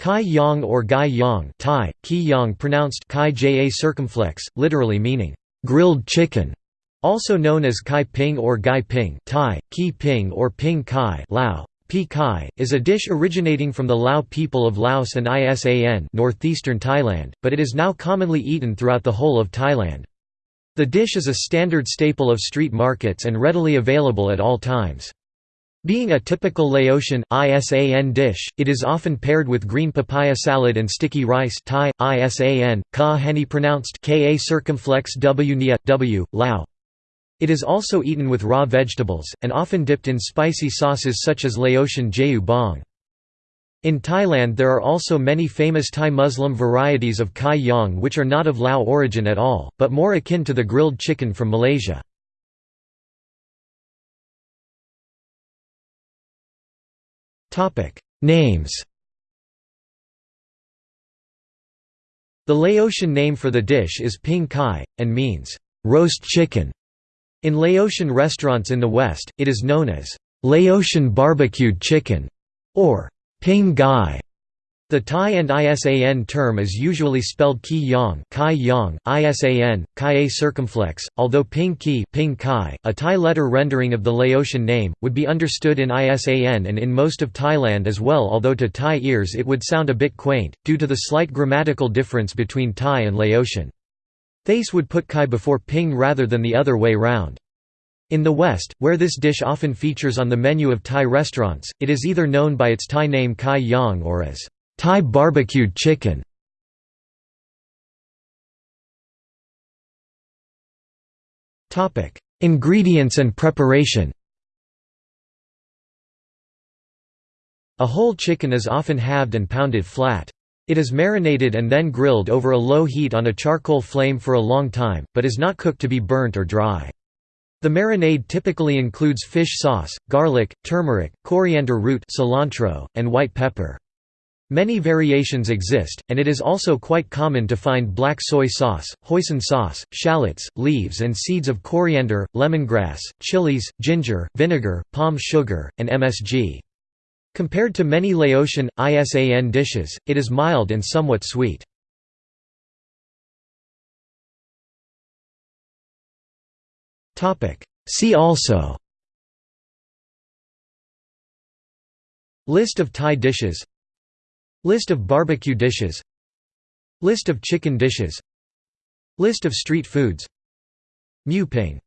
Kai Yang or Gai Yang Thai, Ki Yang pronounced Kai Ja circumflex, literally meaning, grilled chicken, also known as Kai Ping or Gai Ping Thai, Ki Ping or Ping Kai Lao, Pi Kai, is a dish originating from the Lao people of Laos and Isan northeastern Thailand, but it is now commonly eaten throughout the whole of Thailand. The dish is a standard staple of street markets and readily available at all times. Being a typical Laotian ISAN dish, it is often paired with green papaya salad and sticky rice Thai, ISAN, ka heni pronounced ka circumflex w nia, w, Lao. It is also eaten with raw vegetables, and often dipped in spicy sauces such as Laotian jeu bong. In Thailand there are also many famous Thai Muslim varieties of kai yang which are not of Lao origin at all, but more akin to the grilled chicken from Malaysia. Names The Laotian name for the dish is ping kai, and means, roast chicken. In Laotian restaurants in the West, it is known as, Laotian barbecued chicken, or ping gai. The Thai and ISAN term is usually spelled Ki Yang, Kai Yang, ISAN, Kai circumflex, although Ping Ki, Ping Kai, a Thai letter rendering of the Laotian name, would be understood in ISAN and in most of Thailand as well, although to Thai ears it would sound a bit quaint due to the slight grammatical difference between Thai and Laotian. Thais would put Kai before Ping rather than the other way round. In the West, where this dish often features on the menu of Thai restaurants, it is either known by its Thai name Kai Yang or as Thai barbecued chicken Ingredients and preparation A whole chicken is often halved and pounded flat. It is marinated and then grilled over a low heat on a charcoal flame for a long time, but is not cooked to be burnt or dry. The marinade typically includes fish sauce, garlic, turmeric, coriander root cilantro, and white pepper. Many variations exist, and it is also quite common to find black soy sauce, hoisin sauce, shallots, leaves and seeds of coriander, lemongrass, chilies, ginger, vinegar, palm sugar, and MSG. Compared to many Laotian, ISAN dishes, it is mild and somewhat sweet. See also List of Thai dishes List of barbecue dishes. List of chicken dishes. List of street foods. Mu ping